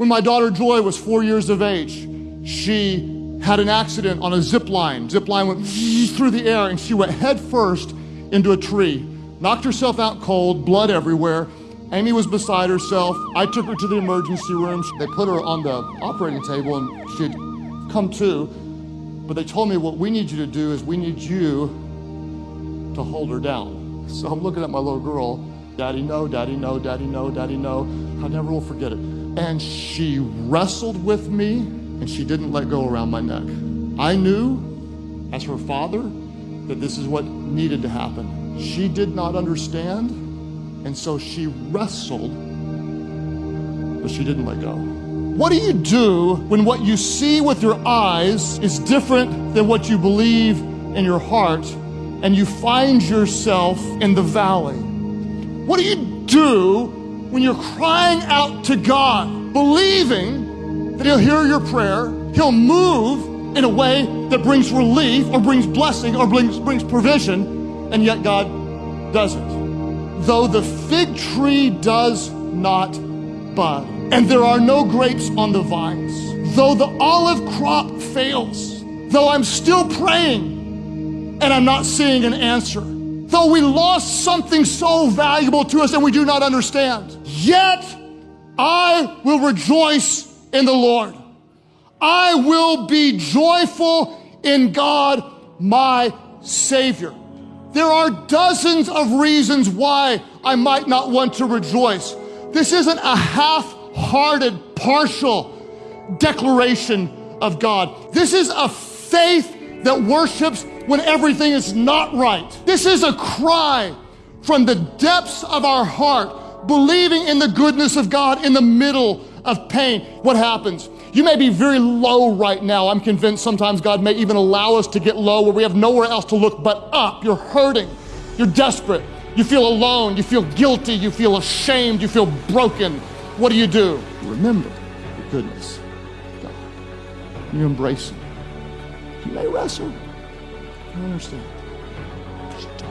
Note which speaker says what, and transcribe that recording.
Speaker 1: When my daughter Joy was four years of age, she had an accident on a zip line. Zip line went through the air and she went head first into a tree. Knocked herself out cold, blood everywhere. Amy was beside herself. I took her to the emergency room. They put her on the operating table and she'd come to. But they told me what we need you to do is we need you to hold her down. So I'm looking at my little girl. Daddy, no, daddy, no, daddy, no, daddy, no. I never will forget it. And she wrestled with me and she didn't let go around my neck. I knew, as her father, that this is what needed to happen. She did not understand, and so she wrestled, but she didn't let go. What do you do when what you see with your eyes is different than what you believe in your heart and you find yourself in the valley? What do you do when you're crying out to God, believing that He'll hear your prayer, He'll move in a way that brings relief or brings blessing or brings, brings provision, and yet God doesn't? Though the fig tree does not bud, and there are no grapes on the vines, though the olive crop fails, though I'm still praying and I'm not seeing an answer, though we lost something so valuable to us and we do not understand, yet I will rejoice in the Lord. I will be joyful in God, my Savior. There are dozens of reasons why I might not want to rejoice. This isn't a half hearted, partial declaration of God. This is a faith that worships when everything is not right. This is a cry from the depths of our heart, believing in the goodness of God in the middle of pain. What happens? You may be very low right now. I'm convinced sometimes God may even allow us to get low where we have nowhere else to look but up. You're hurting. You're desperate. You feel alone. You feel guilty. You feel ashamed. You feel broken. What do you do? Remember the goodness of God. You embrace Him. You may wrestle. I understand. Just.